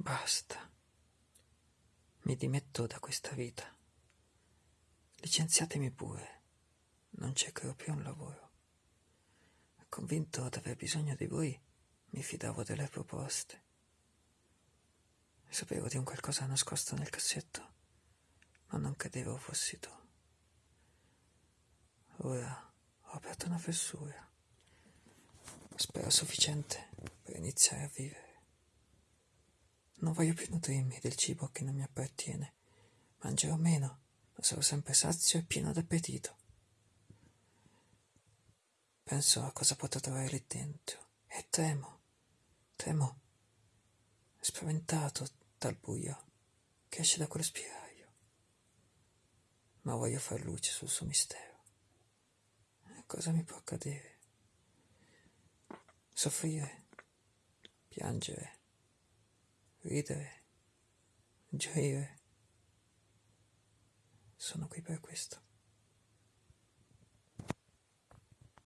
Basta. Mi dimetto da questa vita. Licenziatemi pure. Non cercherò più un lavoro. Convinto d'aver bisogno di voi, mi fidavo delle proposte. Sapevo di un qualcosa nascosto nel cassetto, ma non credevo fossi tu. Ora ho aperto una fessura. Spero sufficiente per iniziare a vivere. Non voglio più nutrirmi del cibo che non mi appartiene. Mangerò meno, ma sarò sempre sazio e pieno d'appetito. Penso a cosa potrò trovare lì dentro e temo, temo, spaventato dal buio che esce da quello spiraglio. Ma voglio far luce sul suo mistero. Cosa mi può accadere? Soffrire, piangere ridere, gioire. Sono qui per questo.